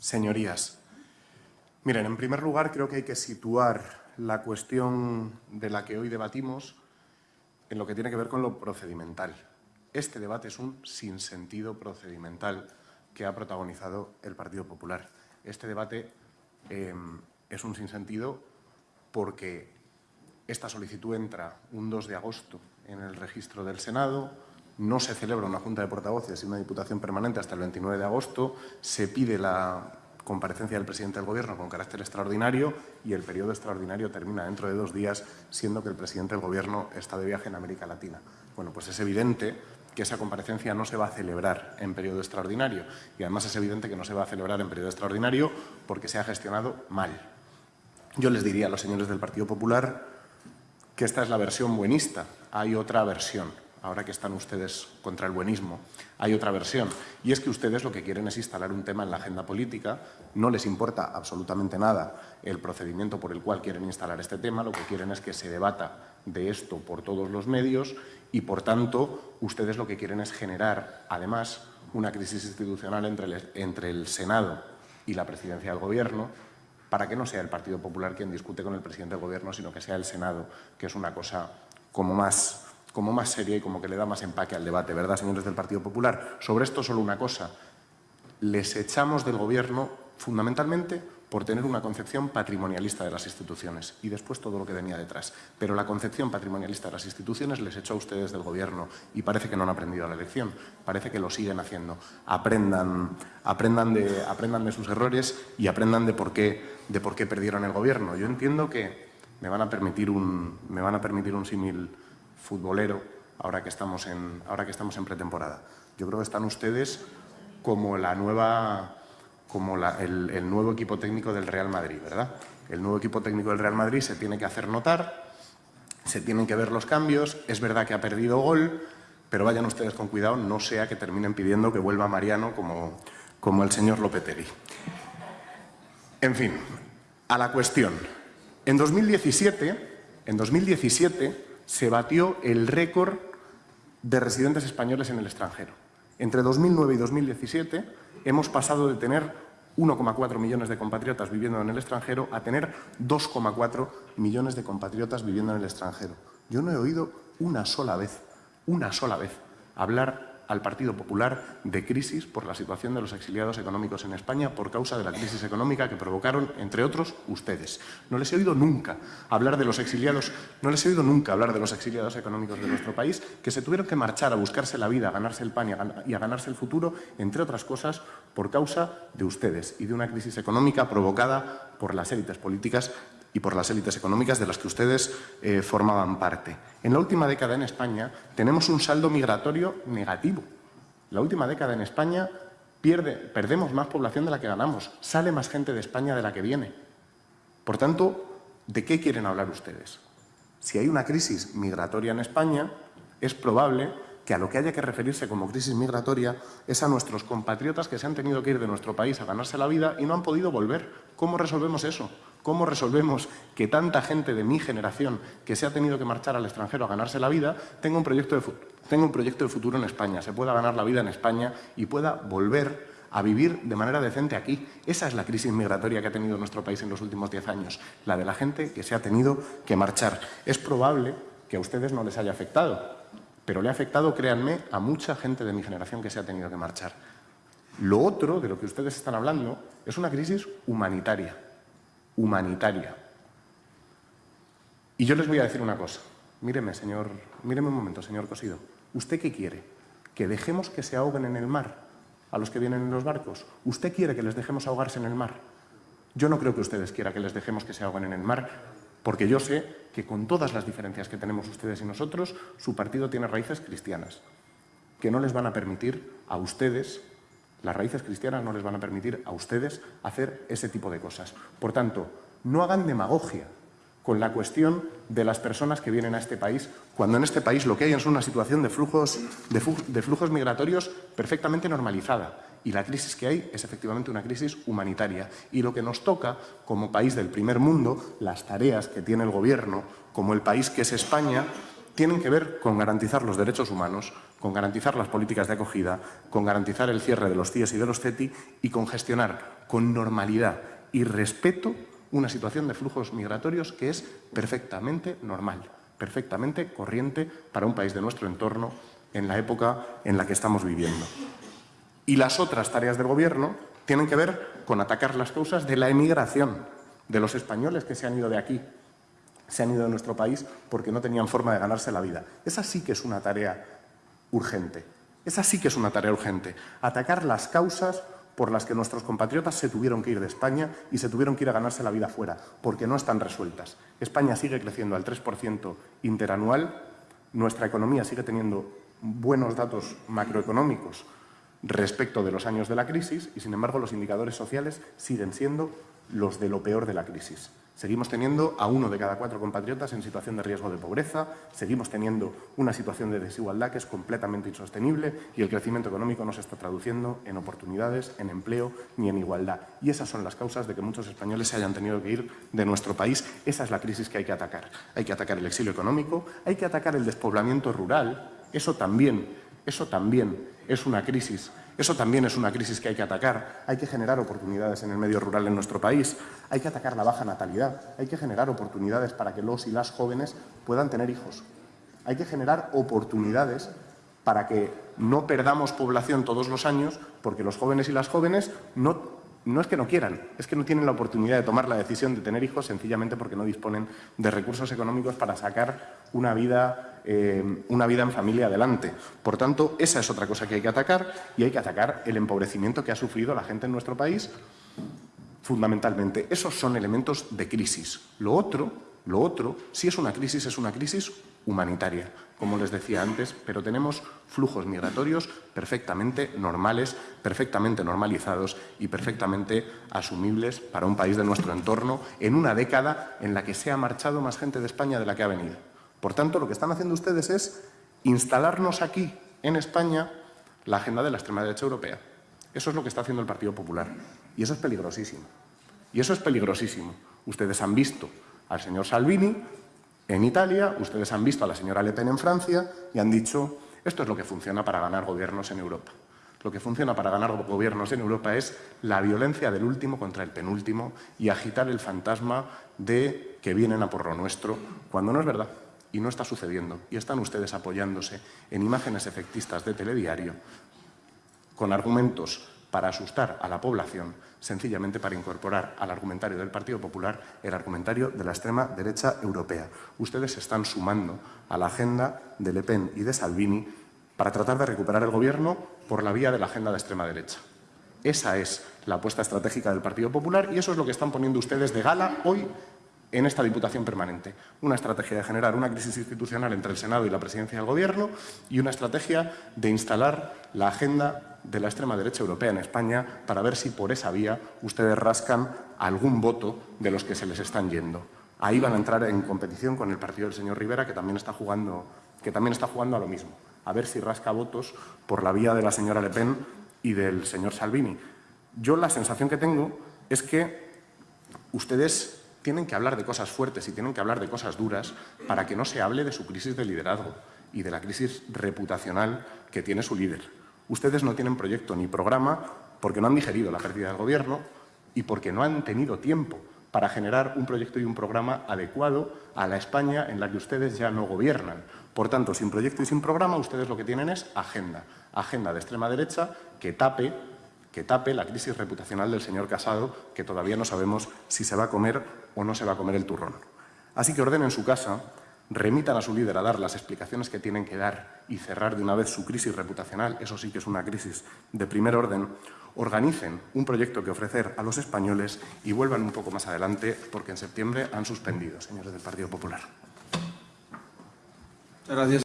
Señorías, miren, en primer lugar creo que hay que situar la cuestión de la que hoy debatimos en lo que tiene que ver con lo procedimental. Este debate es un sinsentido procedimental que ha protagonizado el Partido Popular. Este debate eh, es un sinsentido porque esta solicitud entra un 2 de agosto en el registro del Senado, no se celebra una Junta de Portavoces y una Diputación Permanente hasta el 29 de agosto, se pide la comparecencia del presidente del Gobierno con carácter extraordinario y el periodo extraordinario termina dentro de dos días, siendo que el presidente del Gobierno está de viaje en América Latina. Bueno, pues es evidente que esa comparecencia no se va a celebrar en periodo extraordinario y además es evidente que no se va a celebrar en periodo extraordinario porque se ha gestionado mal. Yo les diría a los señores del Partido Popular que esta es la versión buenista, hay otra versión. Ahora que están ustedes contra el buenismo, hay otra versión. Y es que ustedes lo que quieren es instalar un tema en la agenda política, no les importa absolutamente nada el procedimiento por el cual quieren instalar este tema, lo que quieren es que se debata de esto por todos los medios y, por tanto, ustedes lo que quieren es generar, además, una crisis institucional entre el, Senado y la presidencia del Gobierno, para que no sea el Partido Popular quien discute con el presidente del Gobierno, sino que sea el Senado, que es una cosa como más como más seria y como que le da más empaque al debate, ¿verdad, señores del Partido Popular? Sobre esto solo una cosa. Les echamos del Gobierno fundamentalmente por tener una concepción patrimonialista de las instituciones y después todo lo que venía detrás. Pero la concepción patrimonialista de las instituciones les echó a ustedes del Gobierno y parece que no han aprendido la lección, parece que lo siguen haciendo. Aprendan, aprendan, de, aprendan de sus errores y aprendan de por, qué, de por qué perdieron el Gobierno. Yo entiendo que me van a permitir un, un símil futbolero ahora que estamos en, ahora que estamos en pretemporada. Yo creo que están ustedes como la nueva como el, el, nuevo equipo técnico del Real Madrid, ¿verdad? El nuevo equipo técnico del Real Madrid se tiene que hacer notar, se tienen que ver los cambios, es verdad que ha perdido gol, pero vayan ustedes con cuidado, no sea que terminen pidiendo que vuelva Mariano como, como el señor Lopetegui. En fin, a la cuestión. En 2017, en 2017 se batió el récord de residentes españoles en el extranjero. Entre 2009 y 2017 hemos pasado de tener 1,4 millones de compatriotas viviendo en el extranjero a tener 2,4 millones de compatriotas viviendo en el extranjero. Yo no he oído una sola vez, una sola vez, hablar al Partido Popular de crisis por la situación de los exiliados económicos en España por causa de la crisis económica que provocaron, entre otros, ustedes. No les he oído nunca hablar de los exiliados, no les he oído nunca hablar de los exiliados económicos de nuestro país que se tuvieron que marchar a buscarse la vida, a ganarse el pan y a ganarse el futuro, entre otras cosas, por causa de ustedes y de una crisis económica provocada por las élites políticas y por las élites económicas de las que ustedes eh, formaban parte. En la última década en España tenemos un saldo migratorio negativo. La última década en España pierde, perdemos más población de la que ganamos, sale más gente de España de la que viene. Por tanto, ¿de qué quieren hablar ustedes? Si hay una crisis migratoria en España, es probable que a lo que haya que referirse como crisis migratoria es a nuestros compatriotas que se han tenido que ir de nuestro país a ganarse la vida y no han podido volver. ¿Cómo resolvemos eso? ¿Cómo resolvemos que tanta gente de mi generación que se ha tenido que marchar al extranjero a ganarse la vida tenga un proyecto de, tenga un proyecto de futuro en España, se pueda ganar la vida en España y pueda volver a vivir de manera decente aquí? Esa es la crisis migratoria que ha tenido nuestro país en los últimos diez años, la de la gente que se ha tenido que marchar. Es probable que a ustedes no les haya afectado, pero le ha afectado, créanme, a mucha gente de mi generación que se ha tenido que marchar. Lo otro de lo que ustedes están hablando es una crisis humanitaria humanitaria. Y yo les voy a decir una cosa. Míreme, señor, míreme un momento, señor Cosido. ¿Usted qué quiere? ¿Que dejemos que se ahoguen en el mar a los que vienen en los barcos? ¿Usted quiere que les dejemos ahogarse en el mar? Yo no creo que ustedes quieran que les dejemos que se ahoguen en el mar, porque yo sé que con todas las diferencias que tenemos ustedes y nosotros, su partido tiene raíces cristianas, que no les van a permitir a ustedes las raíces cristianas no les van a permitir a ustedes hacer ese tipo de cosas. Por tanto, no hagan demagogia, con la cuestión de las personas que vienen a este país, cuando en este país lo que hay es una situación de flujos, migratorios perfectamente normalizada. Y la crisis que hay es efectivamente una crisis humanitaria. Y lo que nos toca, como país del primer mundo, las tareas que tiene el Gobierno, como el país que es España, tienen que ver con garantizar los derechos humanos, con garantizar las políticas de acogida, con garantizar el cierre de los CIES y de los CETI y con gestionar con normalidad y respeto una situación de flujos migratorios que es perfectamente normal, perfectamente corriente para un país de nuestro entorno en la época en la que estamos viviendo. Y las otras tareas del Gobierno tienen que ver con atacar las causas de la emigración, de los españoles que se han ido de aquí, se han ido de nuestro país porque no tenían forma de ganarse la vida. Esa sí que es una tarea urgente. Esa sí que es una tarea urgente. Atacar las causas por las que nuestros compatriotas se tuvieron que ir de España y se tuvieron que ir a ganarse la vida fuera, porque no están resueltas. España sigue creciendo al 3% interanual, nuestra economía sigue teniendo buenos datos macroeconómicos respecto de los años de la crisis y, sin embargo, los indicadores sociales siguen siendo los de lo peor de la crisis. Seguimos teniendo a uno de cada cuatro compatriotas en situación de riesgo de pobreza, seguimos teniendo una situación de desigualdad que es completamente insostenible y el crecimiento económico no se está traduciendo en oportunidades, en empleo ni en igualdad. Y esas son las causas de que muchos españoles se hayan tenido que ir de nuestro país. Esa es la crisis que hay que atacar. Hay que atacar el exilio económico, hay que atacar el despoblamiento rural. Eso también, eso también es una crisis eso también es una crisis que hay que atacar. Hay que generar oportunidades en el medio rural en nuestro país. Hay que atacar la baja natalidad. Hay que generar oportunidades para que los y las jóvenes puedan tener hijos. Hay que generar oportunidades para que no perdamos población todos los años porque los jóvenes y las jóvenes no, no es que no quieran, es que no tienen la oportunidad de tomar la decisión de tener hijos sencillamente porque no disponen de recursos económicos para sacar una vida eh, una vida en familia adelante. Por tanto, esa es otra cosa que hay que atacar y hay que atacar el empobrecimiento que ha sufrido la gente en nuestro país fundamentalmente. Esos son elementos de crisis. Lo otro, lo otro, si es una crisis, es una crisis humanitaria, como les decía antes, pero tenemos flujos migratorios perfectamente normales, perfectamente normalizados y perfectamente asumibles para un país de nuestro entorno en una década en la que se ha marchado más gente de España de la que ha venido. Por tanto, lo que están haciendo ustedes es instalarnos aquí, en España, la agenda de la extrema derecha europea. Eso es lo que está haciendo el Partido Popular. Y eso es peligrosísimo. Y eso es peligrosísimo. Ustedes han visto al señor Salvini en Italia, ustedes han visto a la señora Le Pen en Francia y han dicho esto es lo que funciona para ganar gobiernos en Europa. Lo que funciona para ganar gobiernos en Europa es la violencia del último contra el penúltimo y agitar el fantasma de que vienen a por lo nuestro, cuando no es verdad y no está sucediendo. Y están ustedes apoyándose en imágenes efectistas de telediario con argumentos para asustar a la población, sencillamente para incorporar al argumentario del Partido Popular el argumentario de la extrema derecha europea. Ustedes se están sumando a la agenda de Le Pen y de Salvini para tratar de recuperar el gobierno por la vía de la agenda de extrema derecha. Esa es la apuesta estratégica del Partido Popular y eso es lo que están poniendo ustedes de gala hoy en esta Diputación Permanente. Una estrategia de generar una crisis institucional entre el Senado y la Presidencia del Gobierno y una estrategia de instalar la agenda de la extrema derecha europea en España para ver si por esa vía ustedes rascan algún voto de los que se les están yendo. Ahí van a entrar en competición con el partido del señor Rivera, que también está jugando, que también está jugando a lo mismo, a ver si rasca votos por la vía de la señora Le Pen y del señor Salvini. Yo la sensación que tengo es que ustedes tienen que hablar de cosas fuertes y tienen que hablar de cosas duras para que no se hable de su crisis de liderazgo y de la crisis reputacional que tiene su líder. Ustedes no tienen proyecto ni programa porque no han digerido la pérdida del Gobierno y porque no han tenido tiempo para generar un proyecto y un programa adecuado a la España en la que ustedes ya no gobiernan. Por tanto, sin proyecto y sin programa, ustedes lo que tienen es agenda. Agenda de extrema derecha que tape que tape la crisis reputacional del señor Casado, que todavía no sabemos si se va a comer o no se va a comer el turrón. Así que ordenen su casa, remitan a su líder a dar las explicaciones que tienen que dar y cerrar de una vez su crisis reputacional, eso sí que es una crisis de primer orden, organicen un proyecto que ofrecer a los españoles y vuelvan un poco más adelante porque en septiembre han suspendido, señores del Partido Popular. Muchas gracias.